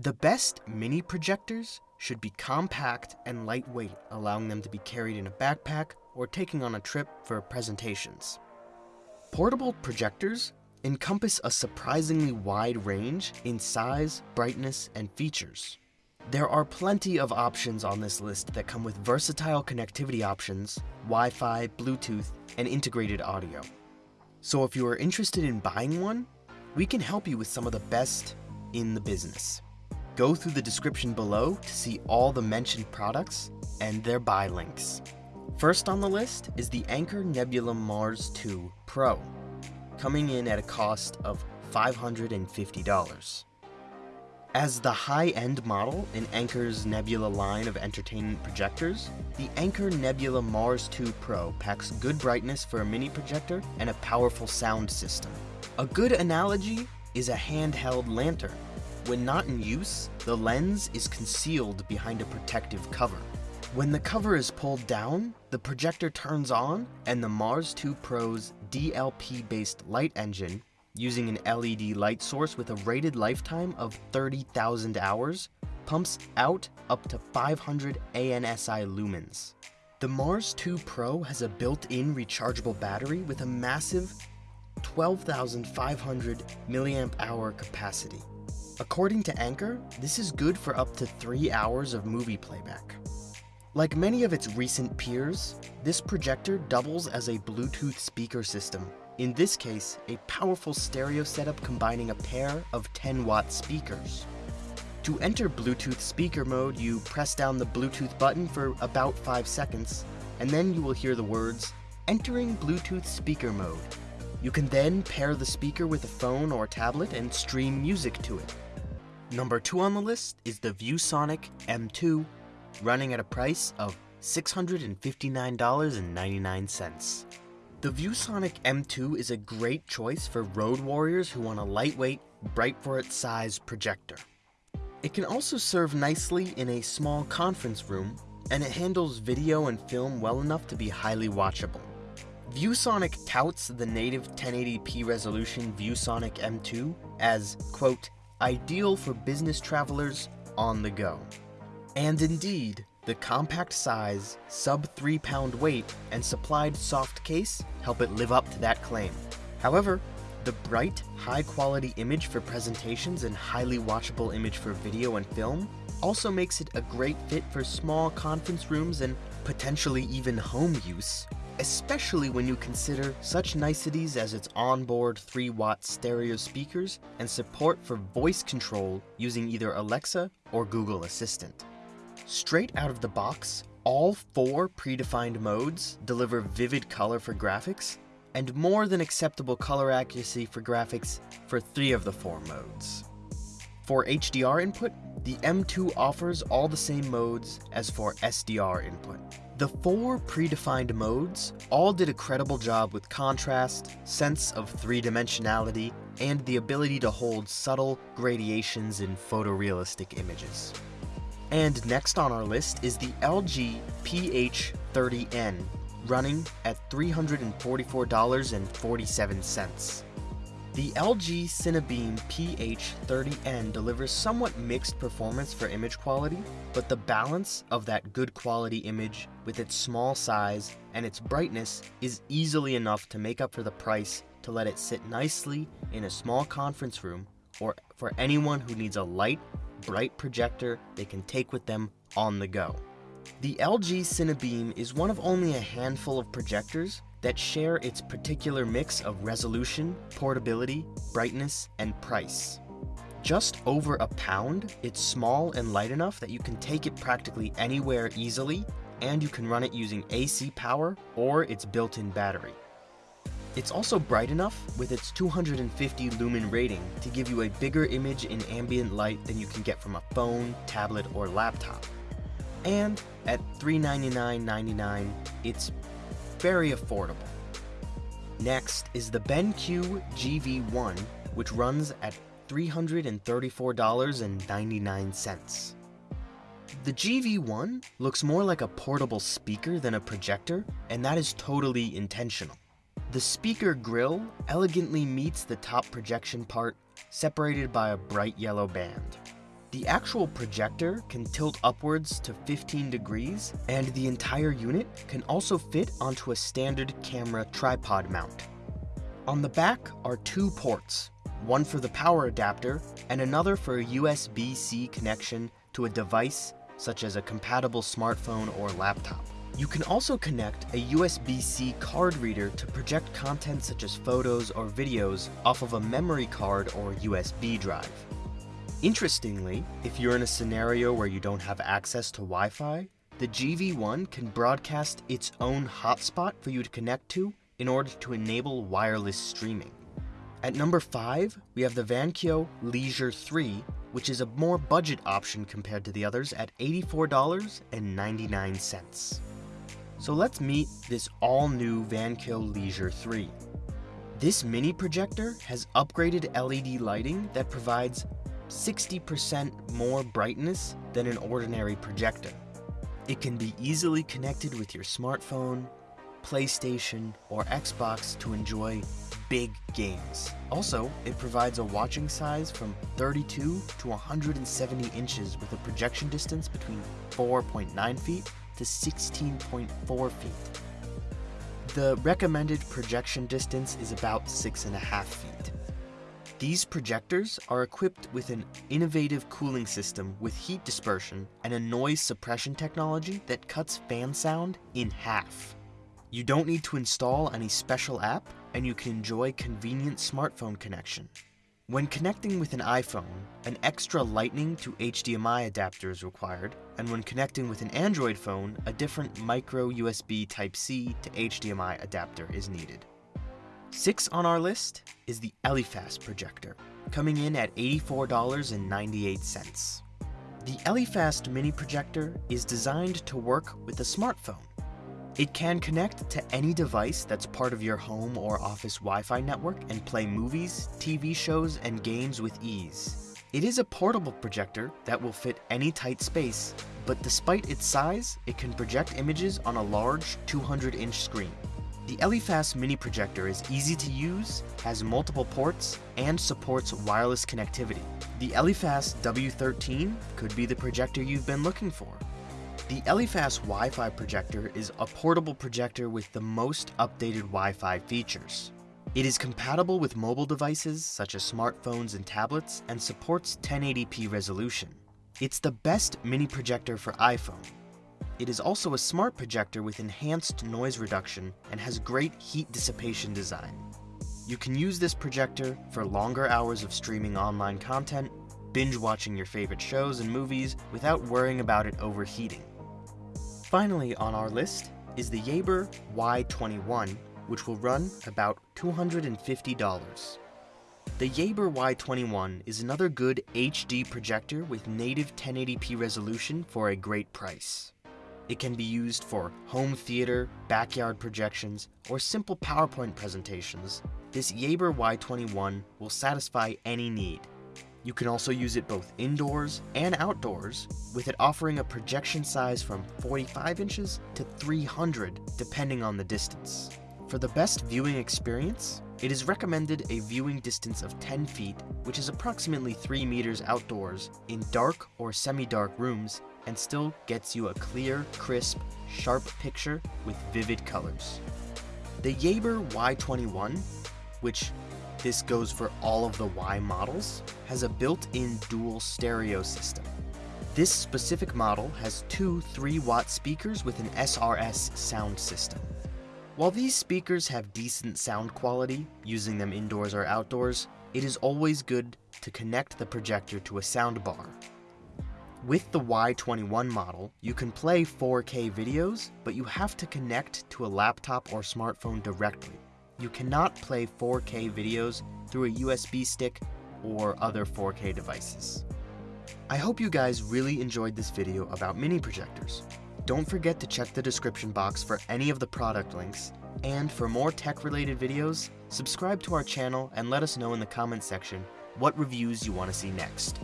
The best mini projectors should be compact and lightweight, allowing them to be carried in a backpack or taking on a trip for presentations. Portable projectors encompass a surprisingly wide range in size, brightness, and features. There are plenty of options on this list that come with versatile connectivity options, Wi-Fi, Bluetooth, and integrated audio. So if you are interested in buying one, we can help you with some of the best in the business. Go through the description below to see all the mentioned products and their buy links. First on the list is the Anker Nebula Mars 2 Pro, coming in at a cost of $550. As the high-end model in Anker's Nebula line of entertainment projectors, the Anker Nebula Mars 2 Pro packs good brightness for a mini projector and a powerful sound system. A good analogy is a handheld lantern. When not in use, the lens is concealed behind a protective cover. When the cover is pulled down, the projector turns on and the Mars 2 Pro's DLP-based light engine using an LED light source with a rated lifetime of 30,000 hours, pumps out up to 500 ANSI lumens. The Mars 2 Pro has a built-in rechargeable battery with a massive 12,500 milliamp hour capacity. According to Anker, this is good for up to 3 hours of movie playback. Like many of its recent peers, this projector doubles as a Bluetooth speaker system in this case, a powerful stereo setup combining a pair of 10 watt speakers. To enter Bluetooth speaker mode, you press down the Bluetooth button for about 5 seconds, and then you will hear the words, entering Bluetooth speaker mode. You can then pair the speaker with a phone or tablet and stream music to it. Number 2 on the list is the ViewSonic M2, running at a price of $659.99. The ViewSonic M2 is a great choice for road warriors who want a lightweight, bright for its size projector. It can also serve nicely in a small conference room, and it handles video and film well enough to be highly watchable. ViewSonic touts the native 1080p resolution ViewSonic M2 as, quote, ideal for business travelers on the go. And indeed, the compact size, sub 3 pound weight, and supplied soft case help it live up to that claim. However, the bright, high quality image for presentations and highly watchable image for video and film also makes it a great fit for small conference rooms and potentially even home use, especially when you consider such niceties as its onboard 3 watt stereo speakers and support for voice control using either Alexa or Google Assistant. Straight out of the box, all four predefined modes deliver vivid color for graphics, and more than acceptable color accuracy for graphics for three of the four modes. For HDR input, the M2 offers all the same modes as for SDR input. The four predefined modes all did a credible job with contrast, sense of three-dimensionality, and the ability to hold subtle gradations in photorealistic images. And next on our list is the LG PH30N, running at $344.47. The LG Cinebeam PH30N delivers somewhat mixed performance for image quality, but the balance of that good quality image with its small size and its brightness is easily enough to make up for the price to let it sit nicely in a small conference room or for anyone who needs a light bright projector they can take with them on the go. The LG Cinebeam is one of only a handful of projectors that share its particular mix of resolution, portability, brightness, and price. Just over a pound, it's small and light enough that you can take it practically anywhere easily, and you can run it using AC power or its built-in battery. It's also bright enough with its 250 lumen rating to give you a bigger image in ambient light than you can get from a phone, tablet, or laptop. And at $399.99, it's very affordable. Next is the BenQ GV1, which runs at $334.99. The GV1 looks more like a portable speaker than a projector, and that is totally intentional. The speaker grill elegantly meets the top projection part, separated by a bright yellow band. The actual projector can tilt upwards to 15 degrees, and the entire unit can also fit onto a standard camera tripod mount. On the back are two ports, one for the power adapter and another for a USB-C connection to a device such as a compatible smartphone or laptop. You can also connect a USB-C card reader to project content such as photos or videos off of a memory card or USB drive. Interestingly, if you're in a scenario where you don't have access to Wi-Fi, the GV1 can broadcast its own hotspot for you to connect to in order to enable wireless streaming. At number 5, we have the Vankyo Leisure 3, which is a more budget option compared to the others at $84.99. So let's meet this all-new Vankyo Leisure 3. This mini projector has upgraded LED lighting that provides 60% more brightness than an ordinary projector. It can be easily connected with your smartphone, PlayStation, or Xbox to enjoy big games. Also, it provides a watching size from 32 to 170 inches with a projection distance between 4.9 feet to 16.4 feet. The recommended projection distance is about 6.5 feet. These projectors are equipped with an innovative cooling system with heat dispersion and a noise suppression technology that cuts fan sound in half. You don't need to install any special app, and you can enjoy convenient smartphone connection. When connecting with an iPhone, an extra lightning to HDMI adapter is required, and when connecting with an Android phone, a different micro USB Type-C to HDMI adapter is needed. Six on our list is the Elephas projector, coming in at $84.98. The Elephas mini projector is designed to work with a smartphone. It can connect to any device that's part of your home or office Wi-Fi network and play movies, TV shows, and games with ease. It is a portable projector that will fit any tight space, but despite its size, it can project images on a large 200-inch screen. The Elephas mini projector is easy to use, has multiple ports, and supports wireless connectivity. The Elephas W13 could be the projector you've been looking for. The Elephas Wi-Fi projector is a portable projector with the most updated Wi-Fi features. It is compatible with mobile devices such as smartphones and tablets and supports 1080p resolution. It's the best mini projector for iPhone. It is also a smart projector with enhanced noise reduction and has great heat dissipation design. You can use this projector for longer hours of streaming online content, binge watching your favorite shows and movies without worrying about it overheating. Finally on our list is the Yaber Y21, which will run about $250. The Yaber Y21 is another good HD projector with native 1080p resolution for a great price. It can be used for home theater, backyard projections, or simple PowerPoint presentations. This Yaber Y21 will satisfy any need. You can also use it both indoors and outdoors, with it offering a projection size from 45 inches to 300 depending on the distance. For the best viewing experience, it is recommended a viewing distance of 10 feet, which is approximately 3 meters outdoors, in dark or semi-dark rooms, and still gets you a clear, crisp, sharp picture with vivid colors. The Yaber Y21, which this goes for all of the Y models, has a built-in dual stereo system. This specific model has two 3-watt speakers with an SRS sound system. While these speakers have decent sound quality, using them indoors or outdoors, it is always good to connect the projector to a soundbar. With the Y21 model, you can play 4K videos, but you have to connect to a laptop or smartphone directly you cannot play 4K videos through a USB stick or other 4K devices. I hope you guys really enjoyed this video about mini projectors. Don't forget to check the description box for any of the product links, and for more tech-related videos, subscribe to our channel and let us know in the comments section what reviews you want to see next.